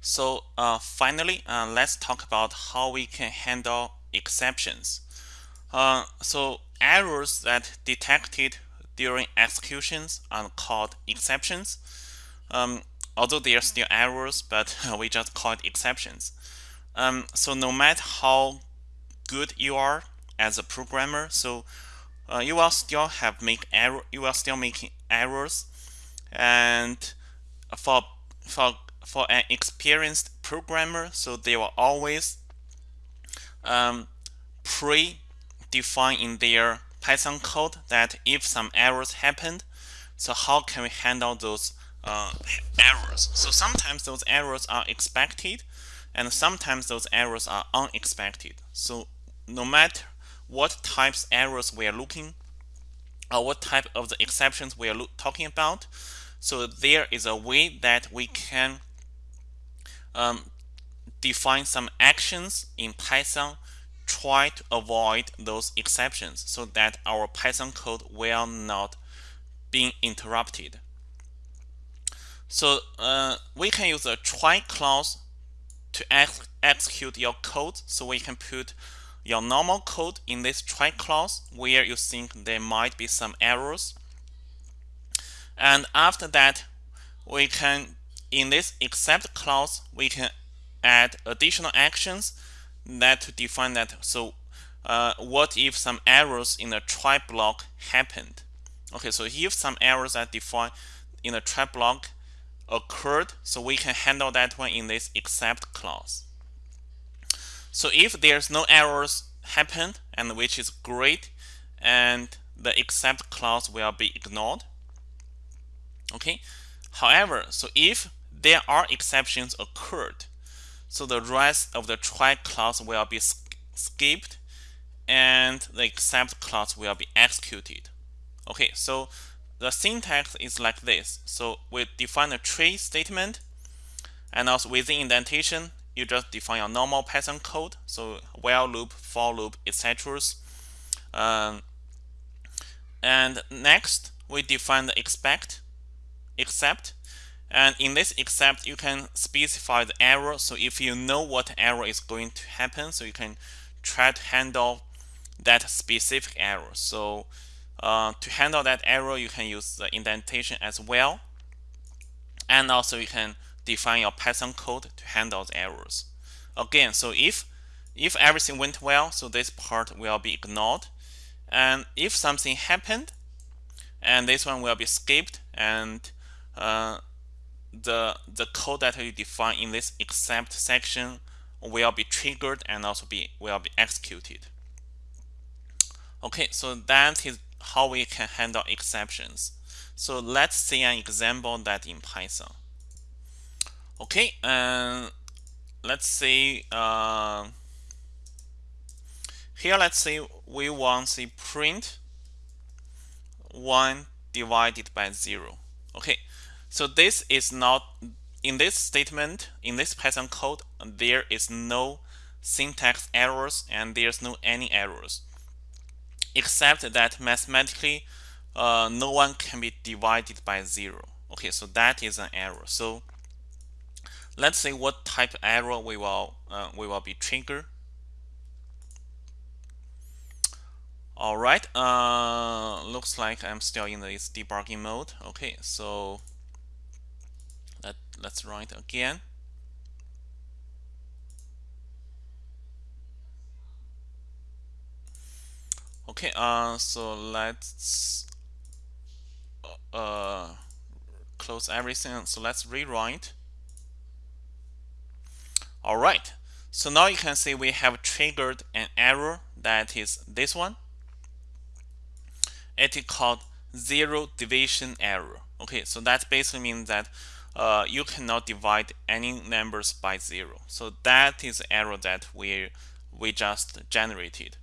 So uh, finally, uh, let's talk about how we can handle exceptions. Uh, so errors that detected during executions are called exceptions. Um, although they are still errors, but we just call it exceptions. Um, so no matter how good you are as a programmer, so uh, you will still have make error. You will still making errors, and for for for an experienced programmer, so they will always um, pre-define in their Python code that if some errors happened, so how can we handle those uh, errors? So sometimes those errors are expected, and sometimes those errors are unexpected. So no matter what types errors we are looking or what type of the exceptions we are talking about, so there is a way that we can um, define some actions in Python try to avoid those exceptions so that our Python code will not be interrupted. So uh, we can use a try clause to ex execute your code. So we can put your normal code in this try clause where you think there might be some errors. And after that, we can, in this except clause, we can add additional actions that to define that. So uh, what if some errors in the try block happened? Okay, so if some errors are defined in the try block occurred, so we can handle that one in this except clause. So if there's no errors happened, and which is great, and the except clause will be ignored. Okay. However, so if there are exceptions occurred, so the rest of the try clause will be skipped and the except clause will be executed. Okay, so the syntax is like this. So we define a try statement and also within indentation, you just define your normal Python code. So while loop, for loop, etc. Um, and next, we define the expect, except, and in this except, you can specify the error. So if you know what error is going to happen, so you can try to handle that specific error. So uh, to handle that error, you can use the indentation as well. And also you can define your Python code to handle the errors. Again, so if if everything went well, so this part will be ignored. And if something happened, and this one will be skipped, and uh, the the code that you define in this except section will be triggered and also be will be executed. Okay, so that is how we can handle exceptions. So let's see an example that in Python. Okay, and let's say uh, here let's say we want to print 1 divided by 0. Okay, so this is not, in this statement, in this Python code, there is no syntax errors and there's no any errors. Except that mathematically, uh, no one can be divided by zero. Okay, so that is an error. So let's see what type of error we will uh, we will be triggered. All right, uh, looks like I'm still in this debugging mode. Okay, so let, let's it again. Okay, uh, so let's uh, close everything. So let's rewrite. All right, so now you can see we have triggered an error that is this one. It is called zero division error. Okay, so that basically means that uh, you cannot divide any numbers by zero. So that is error that we we just generated.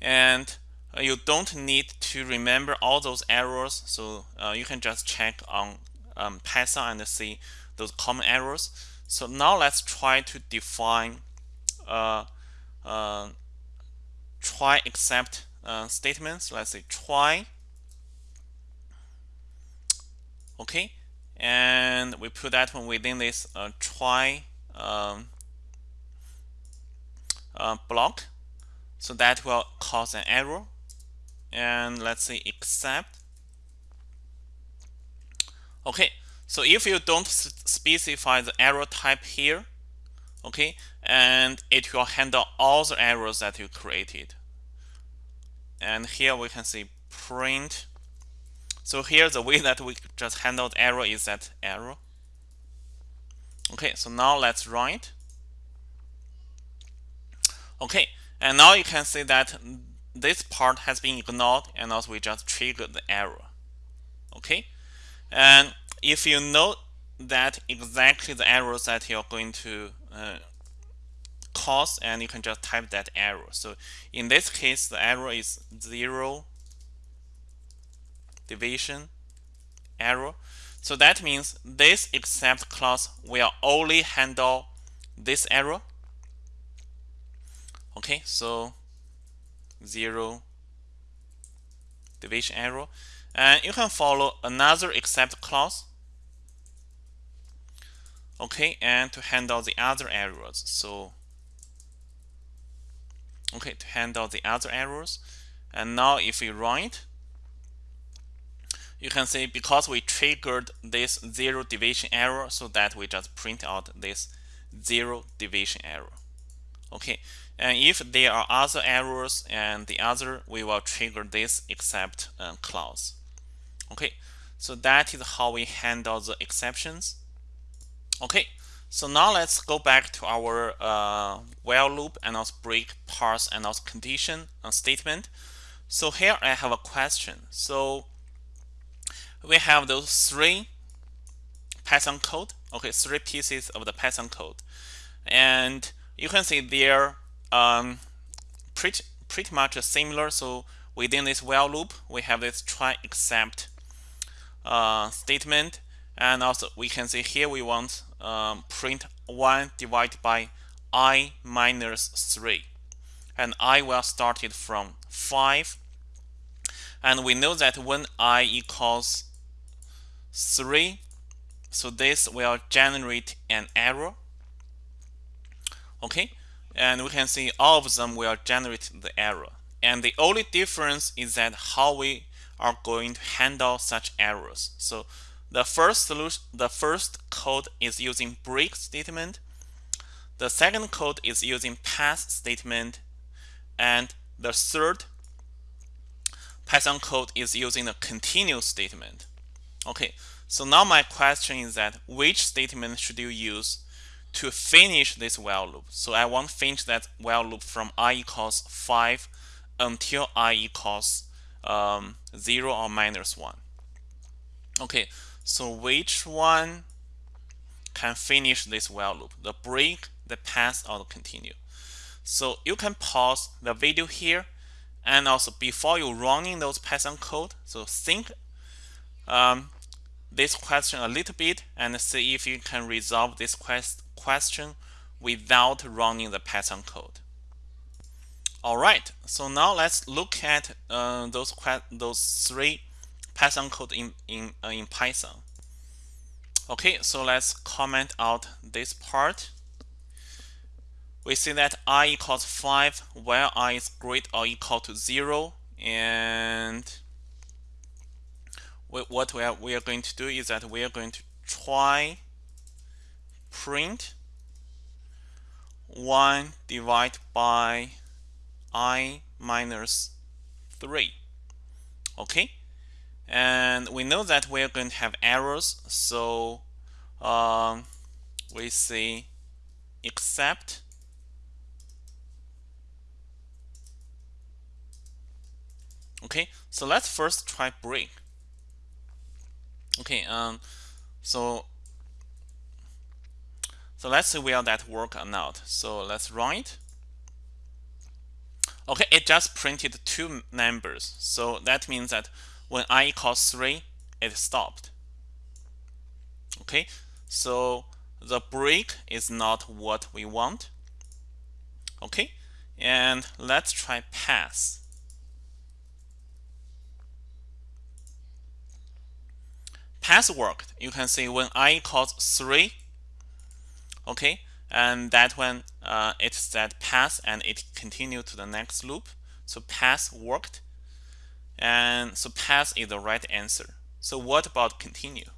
And uh, you don't need to remember all those errors. So uh, you can just check on um, Python and see those common errors. So now let's try to define uh, uh try except statements. Let's say try. Okay, and we put that one within this uh, try um, uh, block. So that will cause an error. And let's say except. Okay so if you don't specify the error type here okay and it will handle all the errors that you created. And here we can see print so here the way that we just handled error is that error. Okay, so now let's run it. Okay, and now you can see that this part has been ignored and also we just triggered the error. Okay, and if you know that exactly the errors that you're going to uh, cause and you can just type that error. So in this case the error is 0, division, error. So that means this except clause will only handle this error. Okay, so zero division error. And you can follow another except clause. Okay, and to handle the other errors. So okay, to handle the other errors. And now if we run it, you can see because we triggered this zero division error so that we just print out this zero division error. Okay and if there are other errors and the other we will trigger this except uh, clause. Okay so that is how we handle the exceptions. Okay so now let's go back to our uh, while loop and also break pass and also condition uh, statement. So here I have a question. So we have those three Python code. Okay three pieces of the Python code. And you can see they're um, pretty pretty much similar. So within this while loop we have this try except uh, statement. And also we can see here we want um, print 1 divided by i minus 3 and i will start it from 5 and we know that when i equals 3 so this will generate an error okay? And we can see all of them will generate the error and the only difference is that how we are going to handle such errors so the first solution the first code is using break statement. The second code is using pass statement. And the third Python code is using the continue statement okay so now my question is that which statement should you use to finish this while loop. So I want to finish that while loop from i equals 5 until i equals um, 0 or minus 1. Okay, so which one can finish this while loop? The break, the pass, or the continue? So you can pause the video here and also before you running those Python code, so think um, this question a little bit and see if you can resolve this quest question without running the Python code. Alright, so now let's look at uh, those those three Python code in in uh, in Python. Okay, so let's comment out this part. We see that i equals 5 while i is greater or equal to 0 and what we are, we are going to do is that we are going to try print 1 divided by i minus 3 okay? And we know that we're going to have errors so um, we say except okay? So let's first try break okay um so so let's see will that work or not so let's run it okay it just printed two numbers. So that means that when i equals 3 it stopped. Okay so the break is not what we want. Okay and let's try pass pass worked you can see when i equals 3 okay? And that one uh, it said pass and it continued to the next loop. So pass worked. And so pass is the right answer. So what about continue?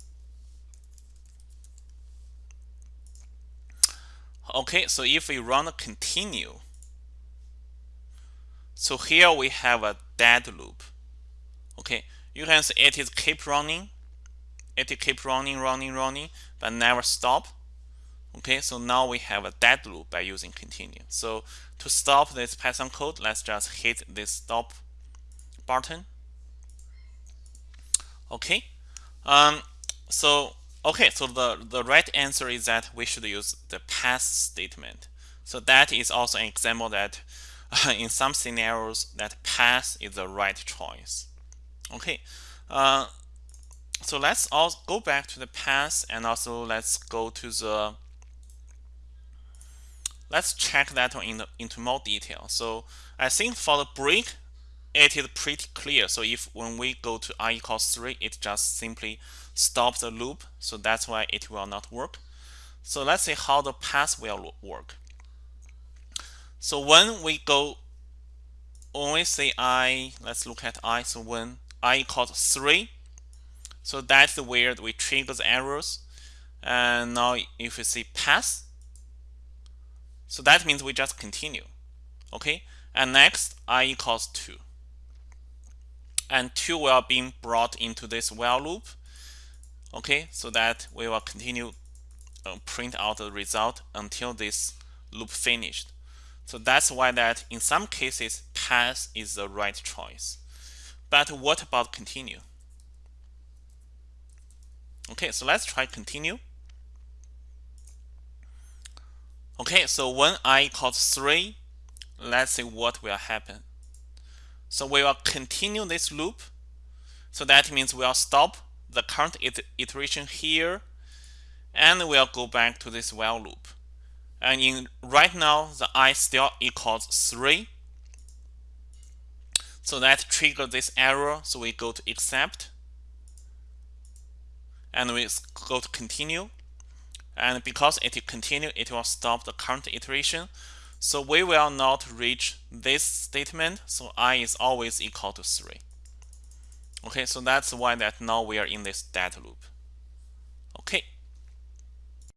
Okay so if we run continue so here we have a dead loop. Okay you can see it is keep running it keep running running running but never stop. Okay so now we have a dead loop by using continue. So to stop this python code let's just hit this stop button. Okay um, so okay so the the right answer is that we should use the pass statement. So that is also an example that uh, in some scenarios that pass is the right choice. Okay uh, so let's also go back to the pass and also let's go to the let's check that one in the, into more detail. So I think for the break it is pretty clear. So if when we go to i equals 3 it just simply stops the loop. So that's why it will not work. So let's see how the pass will work. So when we go when we say i let's look at i. So when i equals 3 so that's where we trigger the errors and now if we see pass so that means we just continue okay? And next i equals 2 and 2 will be brought into this while loop okay? So that we will continue uh, print out the result until this loop finished. So that's why that in some cases pass is the right choice. But what about continue okay so let's try continue okay so when i equals 3 let's see what will happen so we will continue this loop. So that means we'll stop the current iteration here and we'll go back to this while loop. And in right now, the i still equals 3. So that triggers this error. So we go to except and we go to continue. And because it continue, it will stop the current iteration. So we will not reach this statement. So i is always equal to 3. Okay, so that's why that now we are in this dead loop.